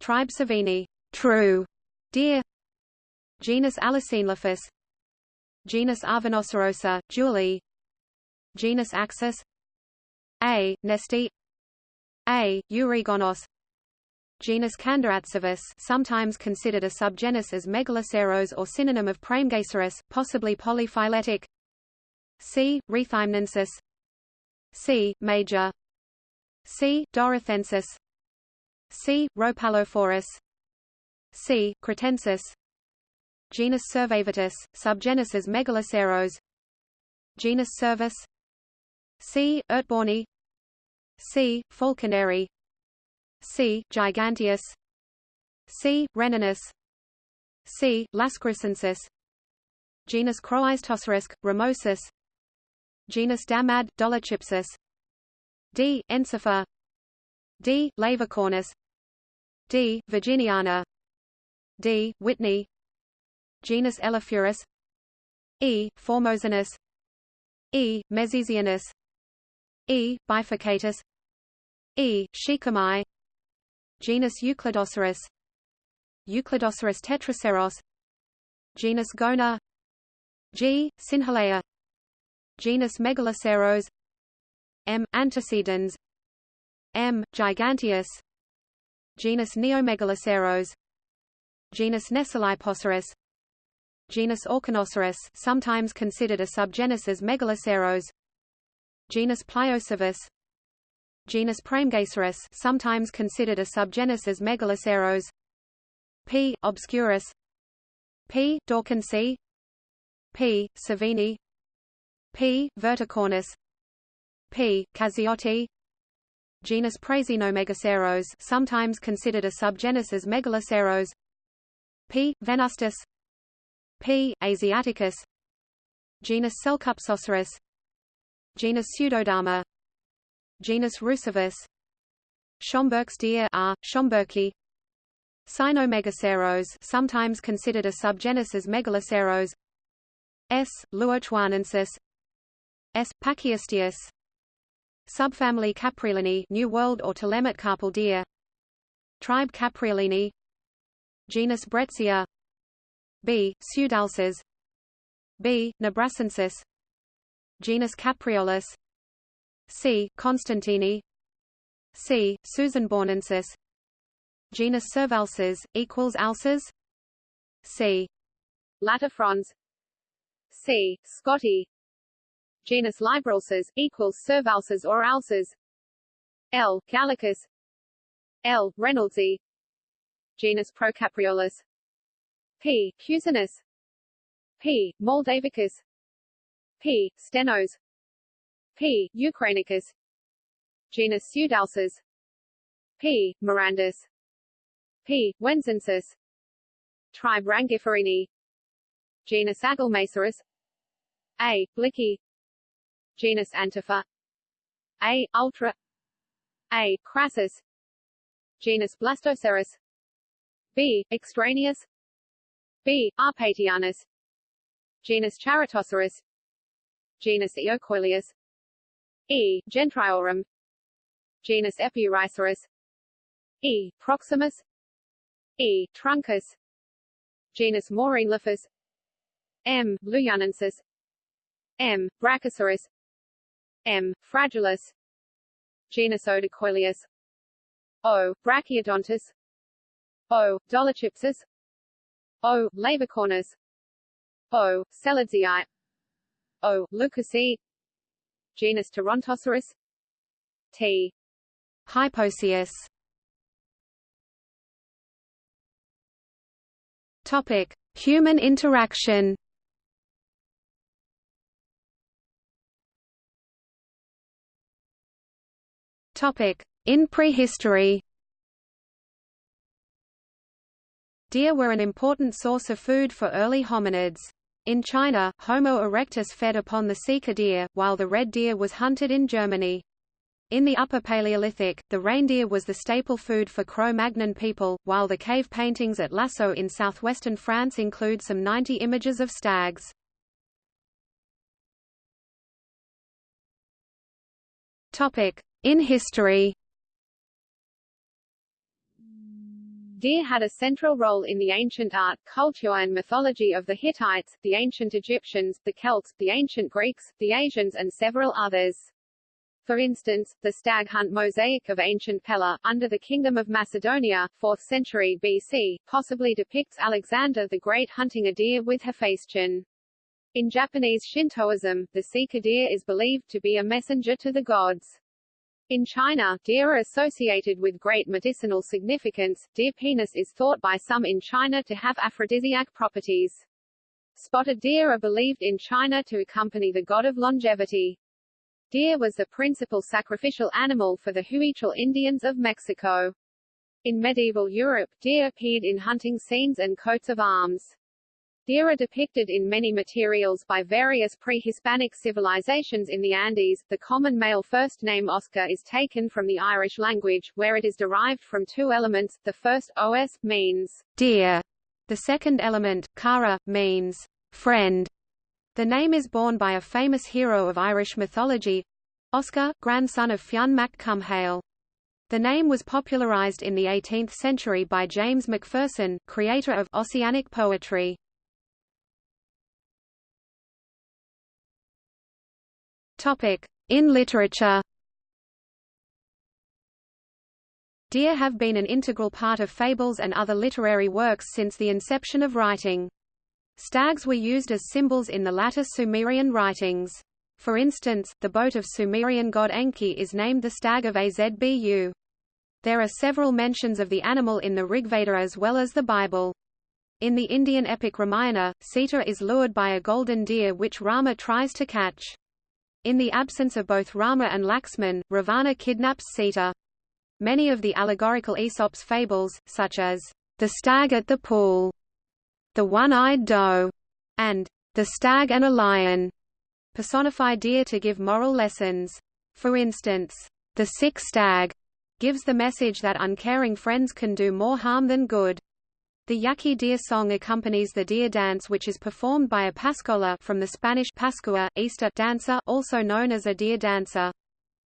Tribe Savini true deer Genus Alacenelaphus Genus Arvenocerosa, Julie Genus Axis A. Nesti A. Eurygonos Genus Candiacervus sometimes considered a subgenus as Megaloceros or synonym of Praemegaceros, possibly polyphyletic C. Rethymnensis C. Major C. Dorothensis C. Rhopalophorus C. Cretensis Genus Cervavitus, subgenus Megaloceros Genus Cervus C. Ertborni C. Falconeri C. Giganteus C. Reninus C. Lascrucensis Genus Croizetoceros, Ramosis Genus Damad, Dolichopsis D. Ensifer D. Laevicornis D. virginiana D. Whitney Genus Elaphurus E. Formosanus E. Mesesianus E. bifurcatus E. shikami Genus Eucladoceros Eucladoceros tetraceros Genus Gona G. Synhalea Genus Megaloceros M. antecedens M. giganteus Genus Neomegaloceros Genus Nesalipoceras Genus Orchinoceros sometimes considered a subgenus as Megaloceros Genus Pliocervus Genus Praemegaceros sometimes considered a subgenus as Megaloceros P. obscurus P. dawkinsi P. savini P. verticornis P. cassiotti Genus Prasinomegaceros sometimes considered a subgenus as Megaloceros P. venustus P. asiaticus Genus Selkupsoceros Genus Pseudodama Genus Rucervus Schomburgk's deer R. schomburgki Sinomegaceros sometimes considered a subgenus as Megaloceros S. luochuanensis S. pachysteus Subfamily Capreolinae New World or Telemet carpal deer Tribe Capreolini Genus Bretzia B. Pseudalces B. nebrascensis Genus Capreolus C. constantini C. sussenbornensis Genus Cervalces equals alces C. Latifrons C. Scotti Genus Libralces equals Cervalces or Alces L. Gallicus L. reynoldsi Genus Procapreolus P. cusanus P. moldavicus P. stenos P. ukrainicus Genus Pseudalces P. mirandus P. wenzensis Tribe Rangiferini Genus Agelmacerus A. blicki Genus Antifer A. ultra A. crassus Genus Blastocerus B. extraneous B. arpatianus Genus Charitoceras Genus Eocoileus E. gentriorum Genus Epirhizoras E. proximus E. truncus Genus Maureenliphus M. bluyunensis M. brachycerus M. fragilis Genus Odocoileus O. Brachyodontus Oh, o. dolocypsis O. Oh, laevicornis O. Oh, Seledzii O. lucasii Genus Torontoceras T. Hypoecius Topic: Human interaction. Topic: In prehistory. Deer were an important source of food for early hominids. In China, Homo erectus fed upon the sika deer, while the red deer was hunted in Germany. In the Upper Paleolithic, the reindeer was the staple food for Cro-Magnon people, while the cave paintings at Lascaux in southwestern France include some 90 images of stags. In history Deer had a central role in the ancient art, culture and mythology of the Hittites, the ancient Egyptians, the Celts, the ancient Greeks, the Asians and several others. For instance, the stag hunt mosaic of ancient Pella, under the Kingdom of Macedonia, 4th century BC, possibly depicts Alexander the Great hunting a deer with Hephaestion. In Japanese Shintoism, the sika deer is believed to be a messenger to the gods. In China, deer are associated with great medicinal significance. Deer penis is thought by some in China to have aphrodisiac properties. Spotted deer are believed in China to accompany the god of longevity. Deer was the principal sacrificial animal for the Huichol Indians of Mexico. In medieval Europe, deer appeared in hunting scenes and coats of arms. Deer are depicted in many materials by various pre-Hispanic civilizations in the Andes. The common male first name Oscar is taken from the Irish language, where it is derived from two elements. The first os means deer. The second element, cara, means friend. The name is borne by a famous hero of Irish mythology, Oscar, grandson of Fionn mac Cumhaill. The name was popularized in the 18th century by James Macpherson, creator of Ossianic poetry. In literature Deer have been an integral part of fables and other literary works since the inception of writing. Stags were used as symbols in the latter Sumerian writings. For instance, the boat of Sumerian god Enki is named the stag of Abzu. There are several mentions of the animal in the Rigveda as well as the Bible. In the Indian epic Ramayana, Sita is lured by a golden deer which Rama tries to catch. In the absence of both Rama and Laxman, Ravana kidnaps Sita. Many of the allegorical Aesop's fables, such as, the stag at the pool, the one-eyed doe, and the stag and a lion, personify deer to give moral lessons. For instance, the sick stag gives the message that uncaring friends can do more harm than good. The Yaqui deer song accompanies the deer dance which is performed by a pascola from the Spanish Pascua, Easter dancer also known as a deer dancer.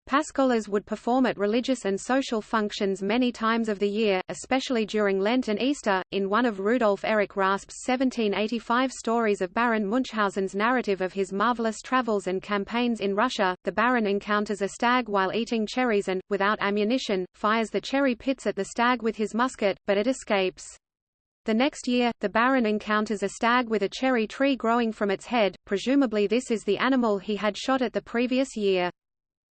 Pascolas would perform at religious and social functions many times of the year, especially during Lent and Easter. In one of Rudolf Erich Raspe's 1785 stories of Baron Munchausen's narrative of his marvelous travels and campaigns in Russia, the Baron encounters a stag while eating cherries and, without ammunition, fires the cherry pits at the stag with his musket, but it escapes. The next year, the Baron encounters a stag with a cherry tree growing from its head, presumably this is the animal he had shot at the previous year.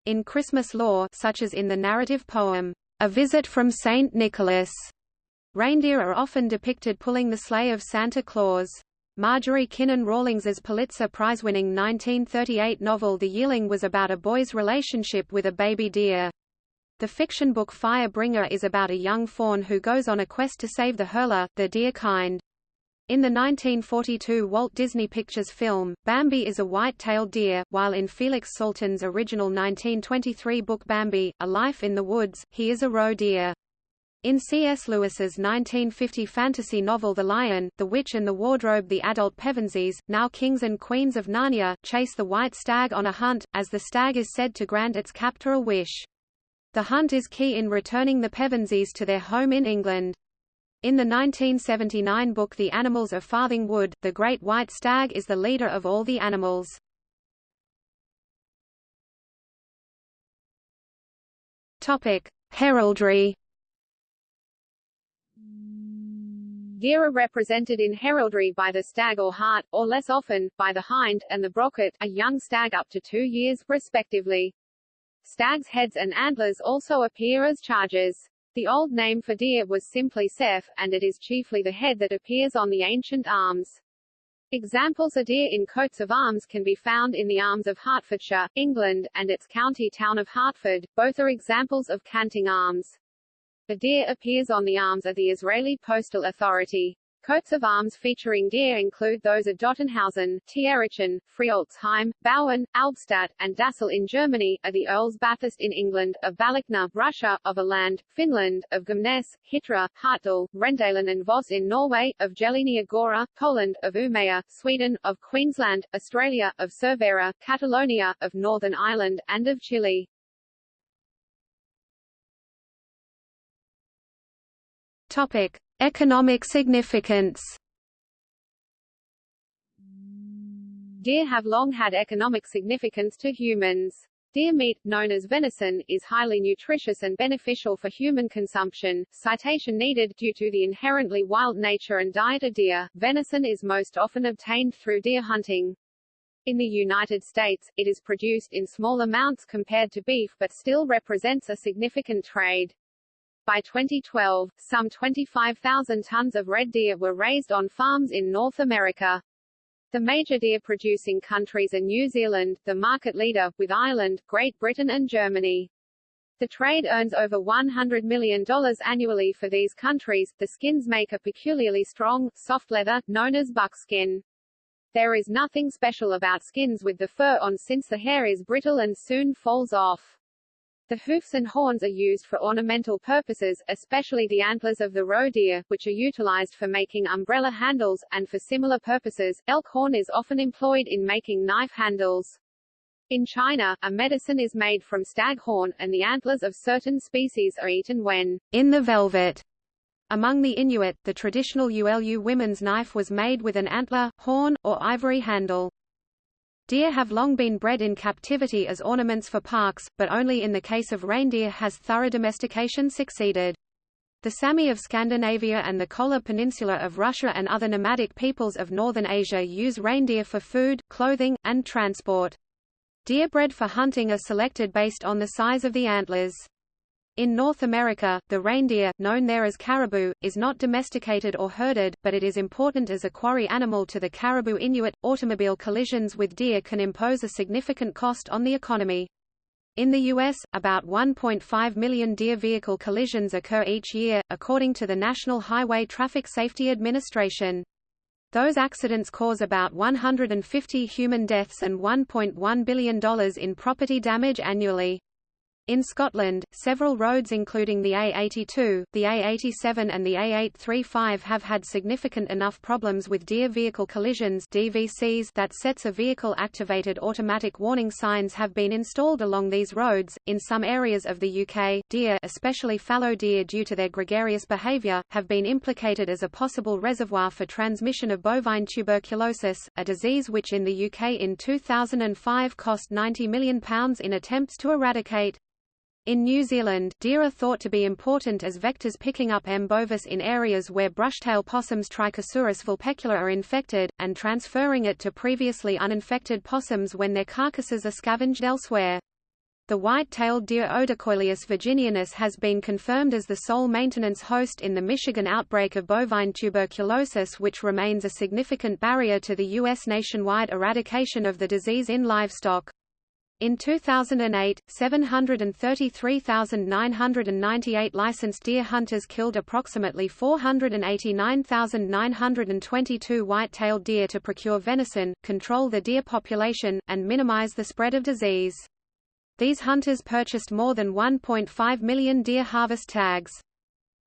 In Christmas lore such as in the narrative poem, A Visit from St. Nicholas. Reindeer are often depicted pulling the sleigh of Santa Claus. Marjorie Kinnan Rawlings's Pulitzer Prize-winning 1938 novel The Yearling was about a boy's relationship with a baby deer. The fiction book Firebringer is about a young fawn who goes on a quest to save the hurler, the deer kind. In the 1942 Walt Disney Pictures film, Bambi is a white-tailed deer, while in Felix Salten's original 1923 book Bambi, A Life in the Woods, he is a roe deer. In C.S. Lewis's 1950 fantasy novel The Lion, the Witch and the Wardrobe the adult Pevensies, now kings and queens of Narnia, chase the white stag on a hunt, as the stag is said to grant its captor a wish. The hunt is key in returning the Pevensies to their home in England. In the 1979 book The Animals of Farthing Wood, the great white stag is the leader of all the animals. Heraldry. Deer are represented in heraldry by the stag or hart, or less often, by the hind, and the brocket, a young stag up to two years, respectively. Stags' heads and antlers also appear as chargers. The old name for deer was simply ceph, and it is chiefly the head that appears on the ancient arms. Examples of deer in coats of arms can be found in the arms of Hertfordshire, England, and its county town of Hertford, both are examples of canting arms. The deer appears on the arms of the Israeli Postal Authority. Coats of arms featuring deer include those of Dottenhausen, Tierischen, Friolzheim, Bauen, Albstadt, and Dassel in Germany, of the Earls Bathurst in England, of Balakhna, Russia, of Aland, Finland, of Gumness, Hitra, Hartdal, Rendalen and Voss in Norway, of Jelenia Gora, Poland, of Umeå, Sweden, of Queensland, Australia, of Cervera, Catalonia, of Northern Ireland, and of Chile. Topic: Economic significance Deer have long had economic significance to humans. Deer meat, known as venison, is highly nutritious and beneficial for human consumption. Citation needed due to the inherently wild nature and diet of deer. Venison is most often obtained through deer hunting. In the United States, it is produced in small amounts compared to beef but still represents a significant trade. By 2012, some 25,000 tons of red deer were raised on farms in North America. The major deer-producing countries are New Zealand, the market leader, with Ireland, Great Britain and Germany. The trade earns over $100 million annually for these countries. The skins make a peculiarly strong, soft leather, known as buckskin. There is nothing special about skins with the fur on since the hair is brittle and soon falls off. The hoofs and horns are used for ornamental purposes, especially the antlers of the roe deer, which are utilized for making umbrella handles, and for similar purposes, elk horn is often employed in making knife handles. In China, a medicine is made from stag horn, and the antlers of certain species are eaten when in the velvet. Among the Inuit, the traditional Ulu women's knife was made with an antler, horn, or ivory handle. Deer have long been bred in captivity as ornaments for parks, but only in the case of reindeer has thorough domestication succeeded. The Sami of Scandinavia and the Kola Peninsula of Russia and other nomadic peoples of northern Asia use reindeer for food, clothing, and transport. Deer bred for hunting are selected based on the size of the antlers. In North America, the reindeer, known there as caribou, is not domesticated or herded, but it is important as a quarry animal to the caribou Inuit. Automobile collisions with deer can impose a significant cost on the economy. In the U.S., about 1.5 million deer vehicle collisions occur each year, according to the National Highway Traffic Safety Administration. Those accidents cause about 150 human deaths and $1.1 billion in property damage annually. In Scotland, several roads including the A82, the A87 and the A835 have had significant enough problems with deer vehicle collisions DVCs that sets of vehicle-activated automatic warning signs have been installed along these roads. In some areas of the UK, deer especially fallow deer due to their gregarious behaviour, have been implicated as a possible reservoir for transmission of bovine tuberculosis, a disease which in the UK in 2005 cost £90 million in attempts to eradicate. In New Zealand, deer are thought to be important as vectors picking up M. bovis in areas where brushtail possums Trichosurus vulpecula are infected, and transferring it to previously uninfected possums when their carcasses are scavenged elsewhere. The white-tailed deer Odocoileus virginianus has been confirmed as the sole maintenance host in the Michigan outbreak of bovine tuberculosis which remains a significant barrier to the U.S. nationwide eradication of the disease in livestock. In 2008, 733,998 licensed deer hunters killed approximately 489,922 white-tailed deer to procure venison, control the deer population, and minimize the spread of disease. These hunters purchased more than 1.5 million deer harvest tags.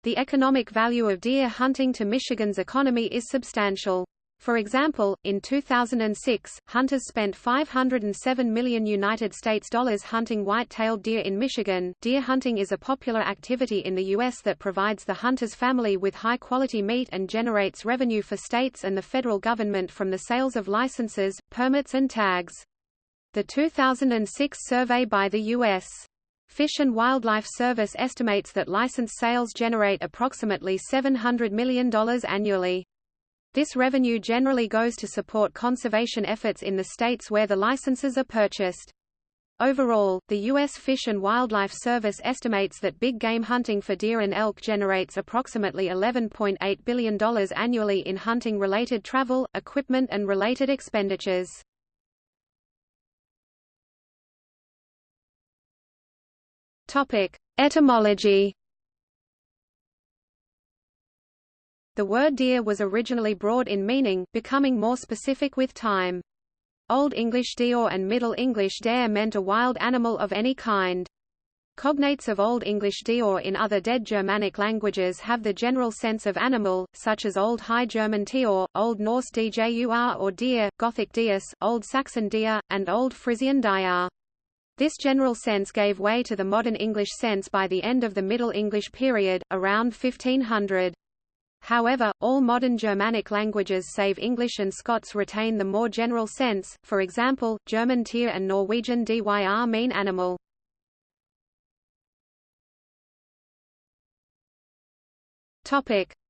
The economic value of deer hunting to Michigan's economy is substantial. For example, in 2006, hunters spent 507 million United States dollars hunting white-tailed deer in Michigan. Deer hunting is a popular activity in the US that provides the hunter's family with high-quality meat and generates revenue for states and the federal government from the sales of licenses, permits and tags. The 2006 survey by the U.S. Fish and Wildlife Service estimates that license sales generate approximately $700 million annually. This revenue generally goes to support conservation efforts in the states where the licenses are purchased. Overall, the U.S. Fish and Wildlife Service estimates that big game hunting for deer and elk generates approximately $11.8 billion annually in hunting-related travel, equipment and related expenditures. Etymology. The word deer was originally broad in meaning, becoming more specific with time. Old English deor and Middle English dare meant a wild animal of any kind. Cognates of Old English deor in other dead Germanic languages have the general sense of animal, such as Old High German teor, Old Norse djur or deer, Gothic dies, Old Saxon deer, and Old Frisian diar. This general sense gave way to the modern English sense by the end of the Middle English period, around 1500. However, all modern Germanic languages save English and Scots retain the more general sense, for example, German tier and Norwegian dyr mean animal.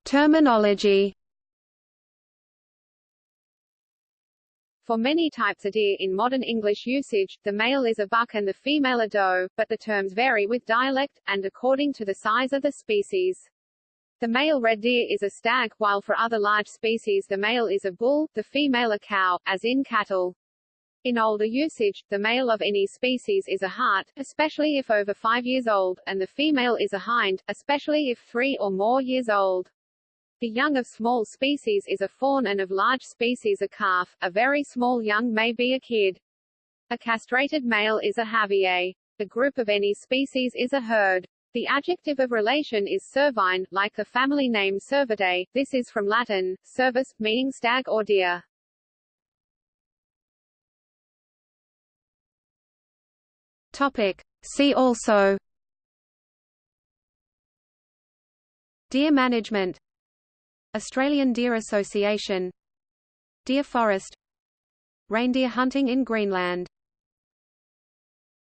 Terminology For many types of deer in modern English usage, the male is a buck and the female a doe, but the terms vary with dialect, and according to the size of the species. The male red deer is a stag, while for other large species the male is a bull, the female a cow, as in cattle. In older usage, the male of any species is a hart, especially if over five years old, and the female is a hind, especially if three or more years old. The young of small species is a fawn and of large species a calf, a very small young may be a kid. A castrated male is a havier. The group of any species is a herd. The adjective of relation is cervine, like the family name Cervidae, this is from Latin, cervus, meaning stag or deer. Topic. See also. Deer management. Australian Deer Association. Deer Forest. Reindeer hunting in Greenland